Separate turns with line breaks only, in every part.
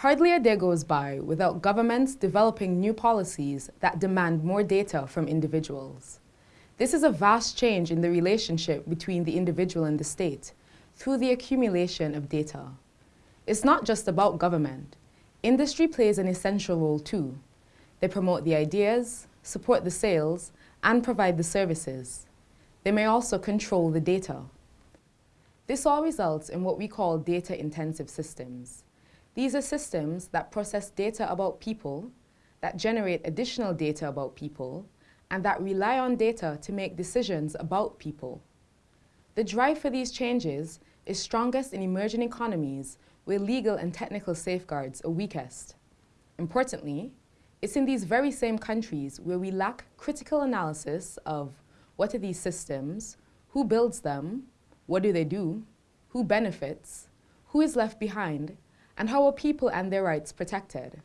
Hardly a day goes by without governments developing new policies that demand more data from individuals. This is a vast change in the relationship between the individual and the state through the accumulation of data. It's not just about government. Industry plays an essential role too. They promote the ideas, support the sales, and provide the services. They may also control the data. This all results in what we call data-intensive systems. These are systems that process data about people, that generate additional data about people, and that rely on data to make decisions about people. The drive for these changes is strongest in emerging economies where legal and technical safeguards are weakest. Importantly, it's in these very same countries where we lack critical analysis of what are these systems, who builds them, what do they do, who benefits, who is left behind, and how are people and their rights protected?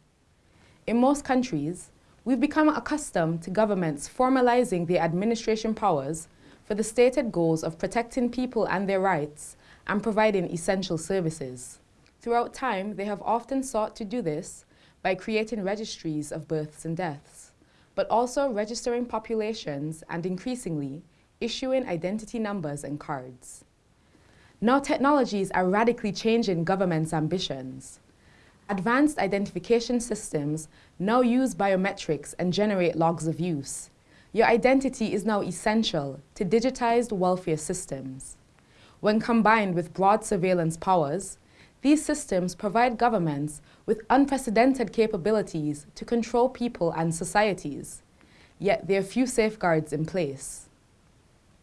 In most countries, we've become accustomed to governments formalizing their administration powers for the stated goals of protecting people and their rights and providing essential services. Throughout time, they have often sought to do this by creating registries of births and deaths, but also registering populations and increasingly issuing identity numbers and cards. Now technologies are radically changing government's ambitions. Advanced identification systems now use biometrics and generate logs of use. Your identity is now essential to digitized welfare systems. When combined with broad surveillance powers, these systems provide governments with unprecedented capabilities to control people and societies. Yet there are few safeguards in place.